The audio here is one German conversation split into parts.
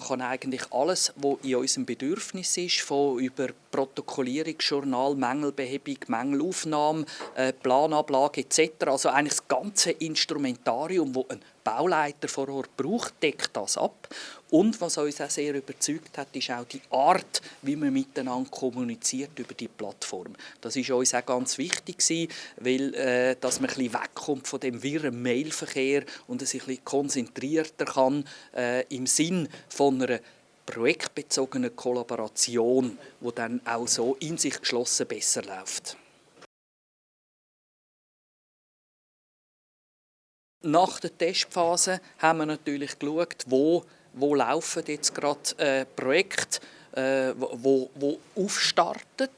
kann eigentlich alles, was in unserem Bedürfnis ist, von über Protokollierungsjournal, Mängelbehebung, Mängelaufnahme, äh, Planablage etc., also eigentlich das ganze Instrumentarium, das ein Bauleiter vor Ort braucht, deckt das ab. Und was uns auch sehr überzeugt hat, ist auch die Art, wie man miteinander kommuniziert über die Plattform. Das ist uns auch ganz wichtig weil äh, dass man ein wegkommt von dem wirren Mailverkehr und sich ein konzentrierter kann äh, im Sinn von einer projektbezogenen Kollaboration, wo dann auch so in sich geschlossen besser läuft. Nach der Testphase haben wir natürlich geschaut, wo, wo laufen jetzt gerade äh, Projekte, äh, wo, wo aufstarten.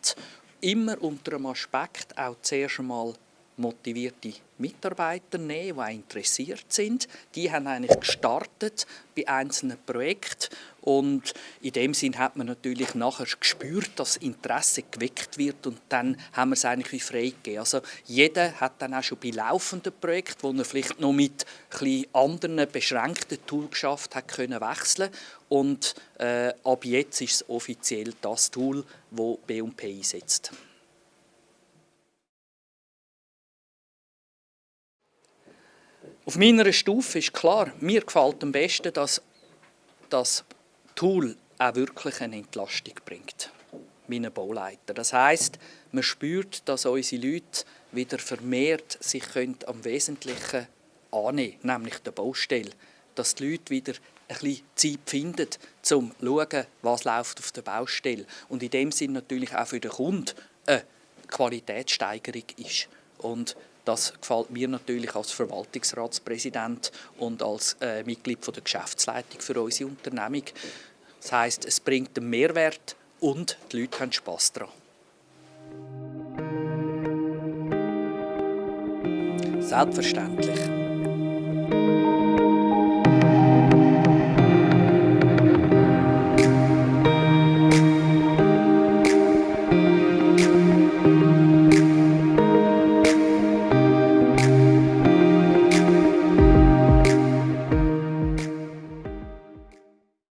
Immer unter dem Aspekt auch zuerst einmal motivierte Mitarbeiter nehmen, die auch interessiert sind. Die haben eigentlich gestartet bei einzelnen Projekten und in dem Sinn hat man natürlich nachher gespürt, dass Interesse geweckt wird und dann haben wir es eigentlich wie freigegeben. Also jeder hat dann auch schon bei laufenden Projekten, wo er vielleicht noch mit ein anderen beschränkten Tools geschafft hat, können wechseln und äh, ab jetzt ist es offiziell das Tool, das B&P einsetzt. Auf meiner Stufe ist klar, mir gefällt am besten, dass das Tool auch wirklich eine Entlastung bringt. Meine Bauleiter. Das heißt, man spürt, dass unsere Leute wieder vermehrt sich am Wesentlichen annehmen, nämlich der Baustelle. Dass die Leute wieder ein bisschen Zeit finden, um zu schauen, was läuft auf der Baustelle. Und in dem Sinn natürlich auch für den Kunden eine Qualitätssteigerung ist. Und das gefällt mir natürlich als Verwaltungsratspräsident und als äh, Mitglied von der Geschäftsleitung für unsere Unternehmung. Das heißt, es bringt einen Mehrwert und die Leute haben Spass daran. Selbstverständlich.